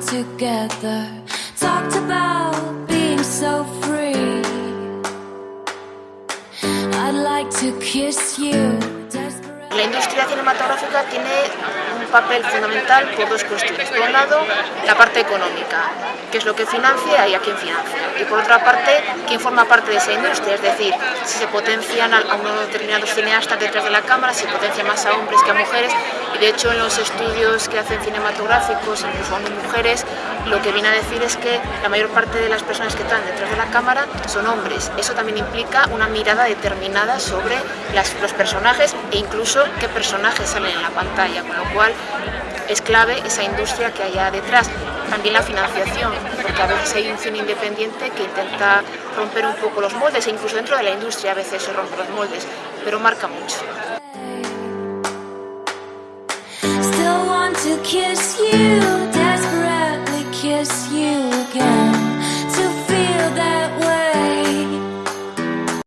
together talked about being so free. I'd like to kiss you. La industria cinematográfica tiene papel fundamental por dos cuestiones. Por un lado, la parte económica, que es lo que financia y a quién financia. Y por otra parte, quién forma parte de esa industria, es decir, si se potencian a unos determinados cineastas detrás de la cámara, si potencia más a hombres que a mujeres. Y de hecho, en los estudios que hacen cinematográficos, incluso hombres y mujeres, lo que viene a decir es que la mayor parte de las personas que están detrás de la cámara son hombres. Eso también implica una mirada determinada sobre los personajes e incluso qué personajes salen en la pantalla, con lo cual es clave esa industria que haya detrás. También la financiación, porque a veces hay un cine independiente que intenta romper un poco los moldes, e incluso dentro de la industria a veces se rompen los moldes, pero marca mucho.